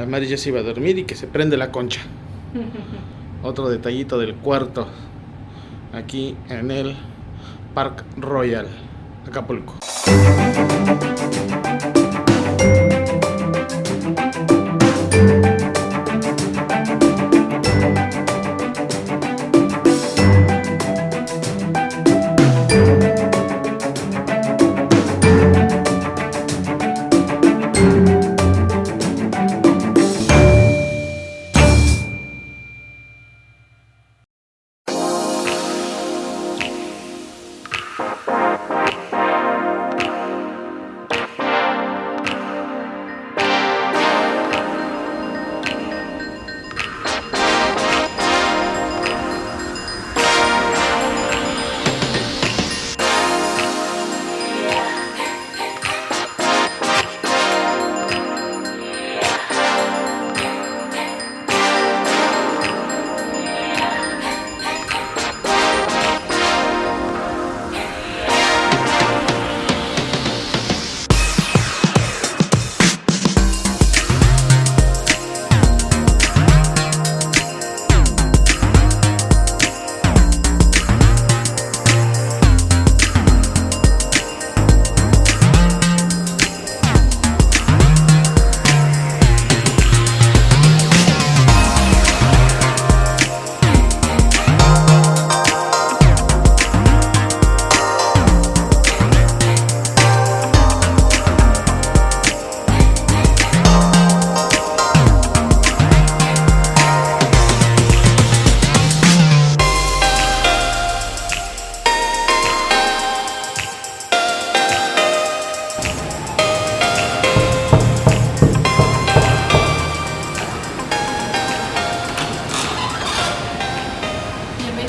La Mari ya se iba a dormir y que se prende la concha. Otro detallito del cuarto. Aquí en el Park Royal, Acapulco.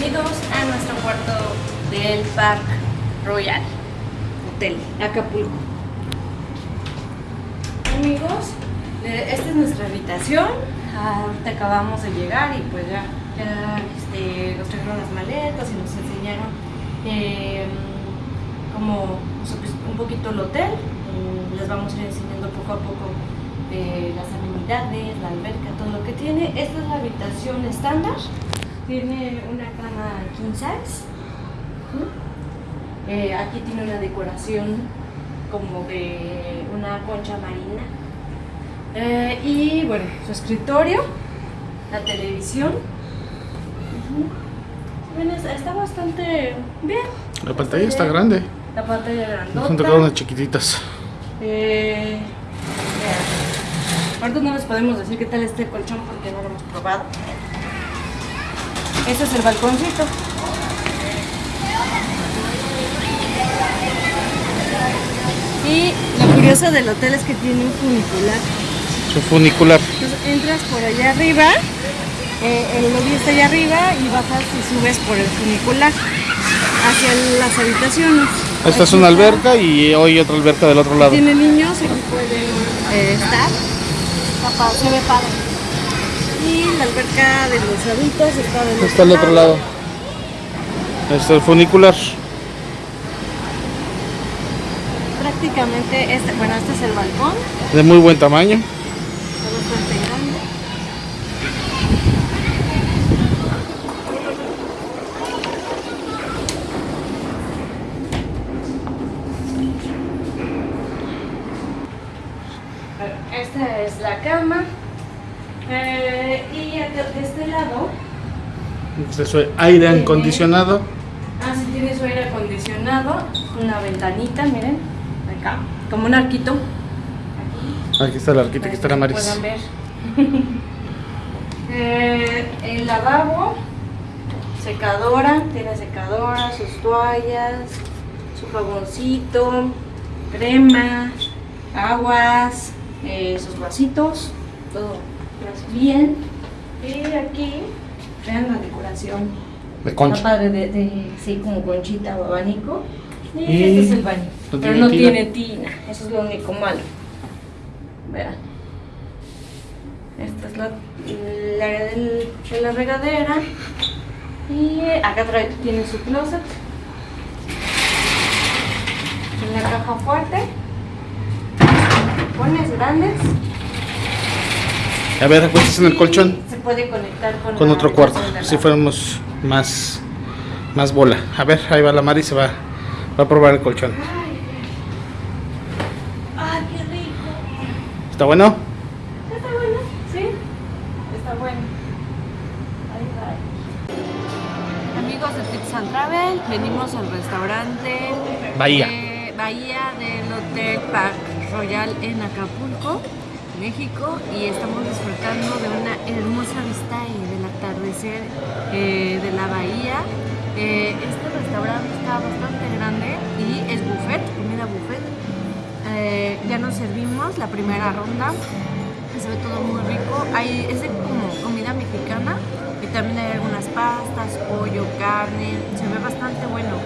Bienvenidos a nuestro cuarto del Park Royal Hotel Acapulco. Amigos, eh, esta es nuestra habitación. Ah, Ahorita acabamos de llegar y pues ya, este, nos trajeron las maletas y nos enseñaron eh, como pues, un poquito el hotel. Mm, Les vamos a ir enseñando poco a poco eh, las amenidades, la alberca, todo lo que tiene. Esta es la habitación estándar. Tiene una cama king size. ¿Mm? Eh, aquí tiene una decoración como de una concha marina. Eh, y bueno, su escritorio, la televisión. Bueno, está- bastante bien. La pantalla está grande. La pantalla grandota. Son tocado unas chiquititas. Eh. Ahorita no les podemos decir qué tal este colchón porque no lo hemos probado. Este es el balconcito. Y lo curioso del hotel es que tiene un funicular. Su funicular. Entonces entras por allá arriba, eh, el lobby está allá arriba y bajas y subes por el funicular hacia las habitaciones. Esta es una está. alberca y hoy otra alberca del otro lado. Tiene niños, aquí pueden eh, estar. Se ve padre. Y la alberca de los adultos está del Está al otro lado. Este es el funicular. Prácticamente este, bueno, este es el balcón, De muy buen tamaño. está bastante grande. Bueno, Esta es la cama. Eh, y acá de este lado, Este es su aire acondicionado. ah, sí tiene su aire acondicionado, una ventanita, miren, acá, como un arquito. Aquí. Aquí está la arquita, aquí está la Maris. puedan ver. Eh, el lavabo, secadora, tiene secadora, sus toallas, su jaboncito, crema, aguas, eh, sus vasitos, todo bien. Y aquí, vean la decoración. De concha. padre de, de- sí, como conchita o abanico. Y, Y este es el baño. no pero no tina. tiene tina. Eso es lo único malo. Vean. Esta es la, área del- de la regadera. Y acá trae, tiene su closet. Una caja fuerte. Pones grandes. A ver, acuéstese en el colchón. Se puede conectar con, otro cuarto. Si fuéramos más, más bola. A ver, ahí va la Mari, se va, va a probar el colchón. ¡Ay, qué rico! ¿Está bueno? ¿Está bueno? ¿Sí? Está bueno. Ahí va. Amigos de Tips and Travel, venimos al restaurante Bahía. de Bahía del Hotel Park Royal en Acapulco, México, y estamos disfrutando de una hermosa vista y del atardecer eh, de la bahía. Eh, este restaurante está bastante grande y es buffet, comida buffet. Eh, ya nos servimos la primera ronda se ve todo muy rico. Hay, es como comida mexicana y también hay algunas pastas, pollo, carne. Se ve bastante bueno.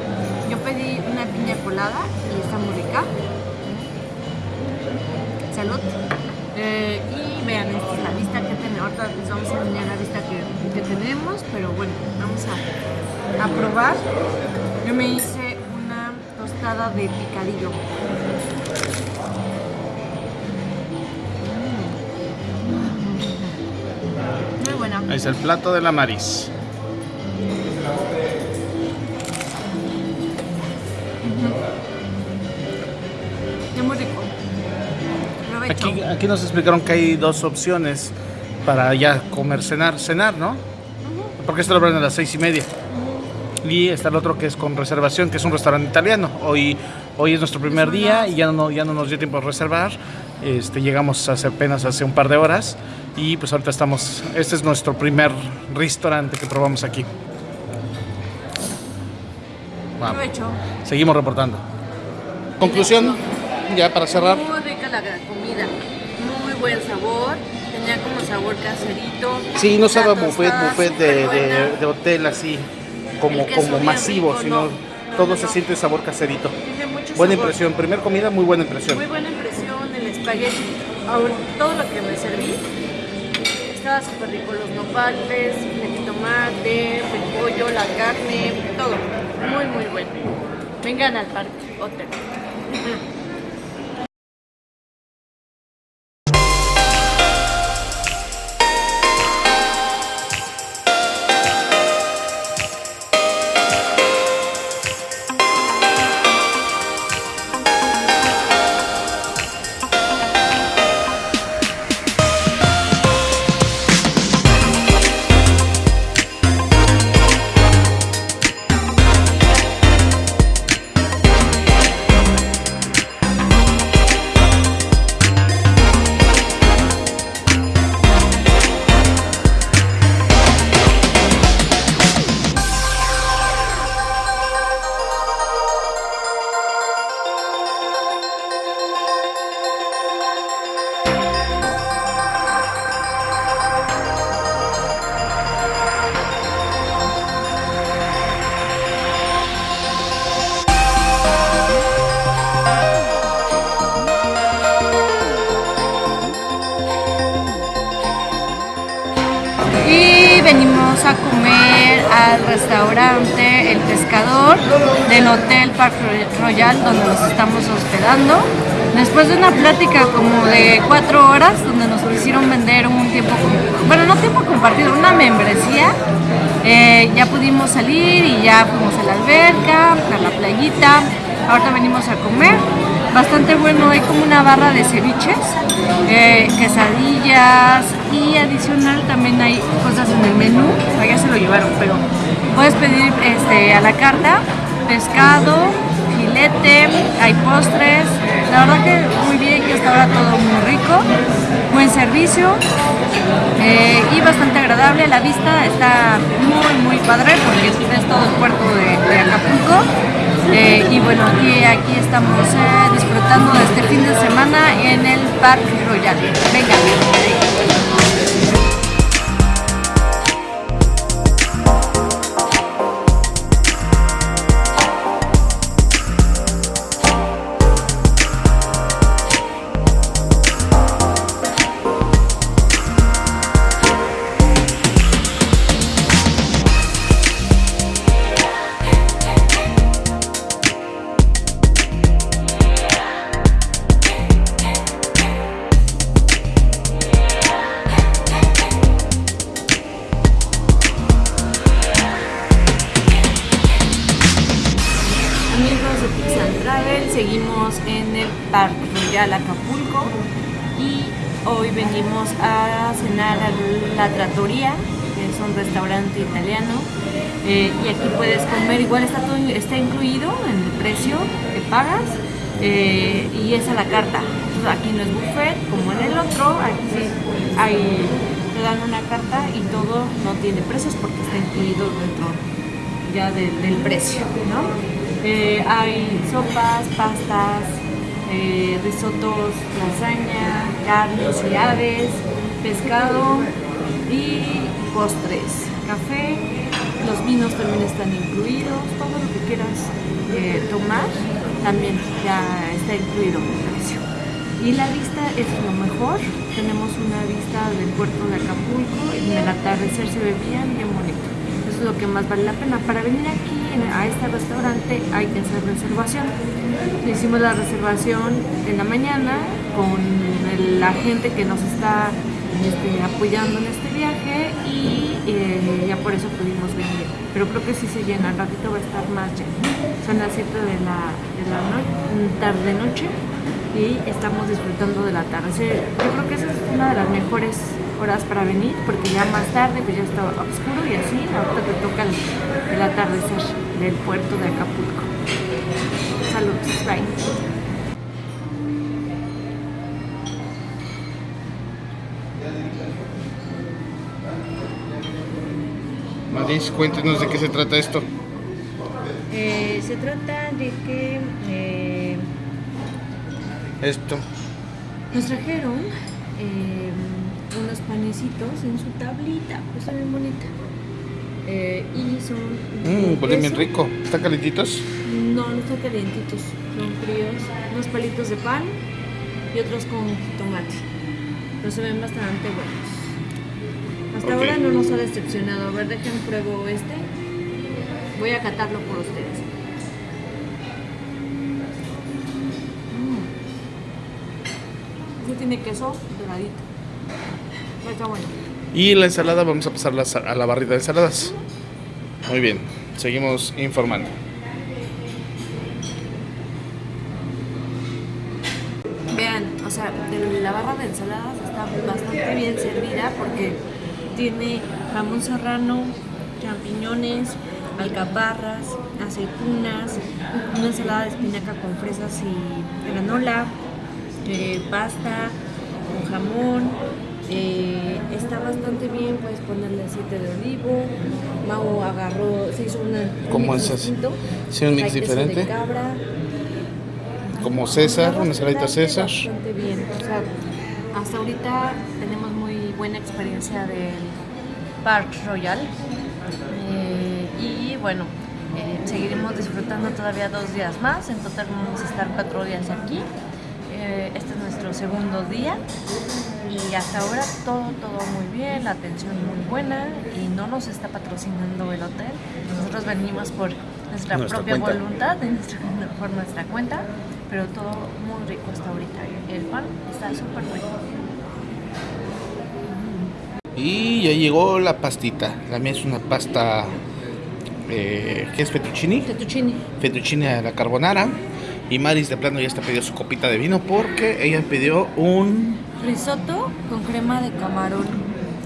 Yo pedí una piña colada y está muy rica. Salud. Eh, y vean, esta es la vista que tenemos. Ahorita les vamos a enseñar la vista que, que tenemos, pero bueno, vamos a, a probar. Yo me hice una tostada de picadillo. Ahí está el plato de la Maris. Provecho. Aquí, aquí nos explicaron que hay dos opciones para ya comer, cenar, cenar, ¿no? Porque esto lo abren a las seis y media. Y está el otro que es con reservación, que es un restaurante italiano. Hoy, hoy es nuestro primer día y ya no, ya no nos dio tiempo a reservar. Este, llegamos hace apenas hace un par de horas y pues ahorita estamos, este es nuestro primer restaurante que probamos aquí. Provecho. Seguimos reportando. Conclusión, ya para cerrar. La comida. Muy buen sabor. Tenía como sabor caserito. Sí, no La sabe a buffet, buffet de, de- de hotel así, como, como masivo, rico, sino no. No, todo no, se siente sabor caserito. Tiene mucho Buena sabor. impresión, primer comida, muy buena impresión. Muy buena impresión, el espagueti. Ahora, todo lo que me serví estaba súper rico. Los nopales, el jitomate, el pollo, la carne, todo. Muy, muy bueno. Vengan al parque hotel. A comer al restaurante El Pescador del Hotel Park Royal donde nos estamos hospedando. Después de una plática como de cuatro horas donde nos quisieron vender un tiempo, bueno no tiempo compartido, una membresía, eh, ya pudimos salir y ya fuimos a la alberca, a la playita. Ahorita venimos a comer. Bastante bueno, hay como una barra de ceviches, eh, quesadillas y adicional también hay cosas en el menú. Allá se lo llevaron, pero puedes pedir este, a la carta pescado, filete, hay postres. La verdad que muy bien, que hasta ahora todo muy rico, buen servicio eh, y bastante agradable. La vista está muy, muy padre porque es todo estamos eh, disfrutando de este fin de semana en el Parque Royal. Venga. Royal Acapulco y hoy venimos a cenar a la Trattoria, que es un restaurante italiano. Eh, y aquí puedes comer, igual está, todo, está incluido en el precio que pagas eh, y es a la carta. aquí no es buffet como en el otro, aquí hay, te dan una carta y todo no tiene precios porque está incluido dentro ya del precio. ¿no? Eh, hay sopas, pastas, eh, risotos, lasaña, carnes y aves, pescado y postres, café, los vinos también están incluidos, todo lo que quieras tomar también ya está incluido en el precio. Y la vista es lo mejor, tenemos una vista del puerto de Acapulco y el atardecer se ve bien, bien bonito. Eso es lo que más vale la pena. Para venir aquí a este restaurante hay que hacer reservación. Hicimos la reservación en la mañana con la gente que nos está este, apoyando en este viaje y eh, ya por eso pudimos venir. Pero creo que sí se llena, el ratito va a estar más lleno. Son las 7 de la, de la tarde-noche y estamos disfrutando del atardecer. Yo creo que esa es una de las mejores horas para venir porque ya más tarde pues ya está oscuro y así ahorita te toca el, el atardecer del puerto de Acapulco. Saludos, bye. Maris, cuéntenos de qué se trata esto. Eh, se trata de que... Eh, esto. Nos trajeron eh, unos panecitos en su tablita, pues bien bonita. Y son... Mmm, huele bien rico. ¿Están calientitos? No, no están calientitos, son fríos. Unos palitos de pan y otros con tomate. Pero se ven bastante buenos. Hasta ahora no nos ha decepcionado. A ver, dejen pruebo este. Voy a catarlo por ustedes. Mm. Este tiene queso doradito. Está bueno. Y la ensalada, vamos a pasar a la barrita de ensaladas. Muy bien, seguimos informando. Vean, o sea, la barra de ensaladas está bastante bien servida porque tiene jamón serrano, champiñones, alcaparras, aceitunas, una ensalada de espinaca con fresas y granola, eh, pasta con jamón. Eh, está bastante bien, puedes ponerle aceite de olivo. Mau agarró, se hizo una. ¿Cómo es así? Sí, un mix diferente. De cabra. Como César, una ensaladita César. Bastante bien, o sea, hasta ahorita tenemos buena experiencia del Park Royal. Eh, y bueno, eh, seguiremos disfrutando todavía dos días más. En total vamos a estar cuatro días aquí. Eh, este es nuestro segundo día y hasta ahora todo, todo muy bien, la atención muy buena y no nos está patrocinando el hotel. Nosotros venimos por nuestra, propia voluntad, por nuestra cuenta, pero todo muy rico hasta ahorita. El pan está súper rico. Y ya llegó la pastita. La mía es una pasta. Eh, ¿Qué es fettuccini? Fettuccini. Fettuccini a la carbonara. Y Maris de plano ya está pidiendo su copita de vino porque ella pidió un. Risotto con crema de camarón.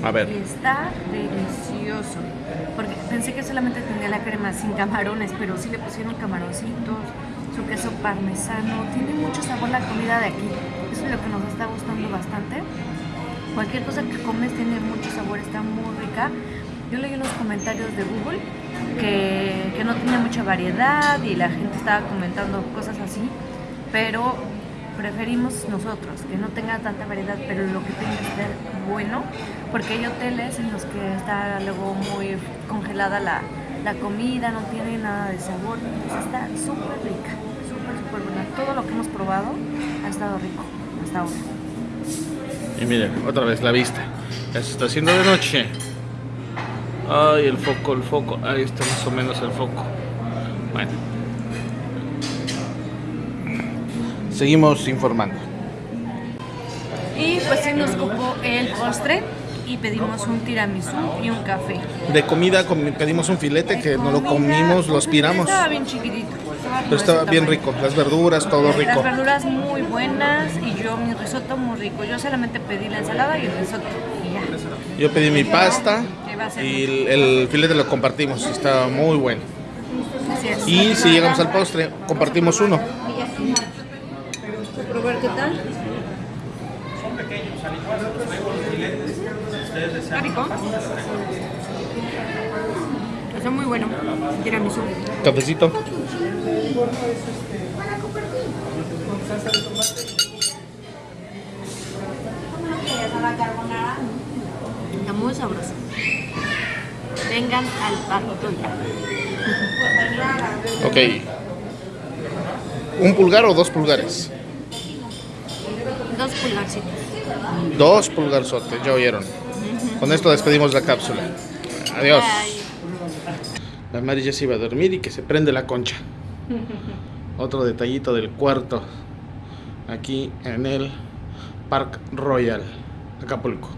A ver. Está delicioso. Porque pensé que solamente tenía la crema sin camarones, pero sí le pusieron camaroncitos, su queso parmesano. Tiene mucho sabor la comida de aquí. Eso es lo que nos está gustando bastante cualquier cosa que comes tiene mucho sabor, está muy rica. Yo leí unos comentarios de Google que, que no tenía mucha variedad y la gente estaba comentando cosas así, pero preferimos nosotros que no tenga tanta variedad, pero lo que tenga ser bueno, porque hay hoteles en los que está luego muy congelada la, la comida, no tiene nada de sabor, está súper rica, súper, súper buena. Todo lo que hemos probado ha estado rico hasta ahora. Y miren, otra vez la vista. Ya se está haciendo de noche. Ay, el foco, el foco. Ahí está más o menos el foco. Bueno. Seguimos informando. Y pues sí nos copó el postre y pedimos un tiramisú y un café. De comida pedimos un filete que no lo comimos, lo aspiramos. Estaba bien chiquitito. probar. Pero estaba bien rico, las verduras, todo Las rico. verduras muy buenas y yo mi risotto muy rico. Yo solamente pedí la ensalada y el risotto y ya. Yo pedí mi pasta y el, el filete lo compartimos, estaba muy bueno. Es. Y si llegamos al postre, compartimos uno. probar qué tal. Está rico. Está muy bueno. Tiramisú. Cafecito. Está muy sabroso. Vengan al parto Ok. ¿Un pulgar o dos pulgares? Dos pulgarcitos. Dos pulgarzotes, ya oyeron. Con esto despedimos la cápsula. Adiós. La Mari ya se iba a dormir y que se prende la concha. Otro detallito del cuarto. Aquí en el Park Royal, Acapulco.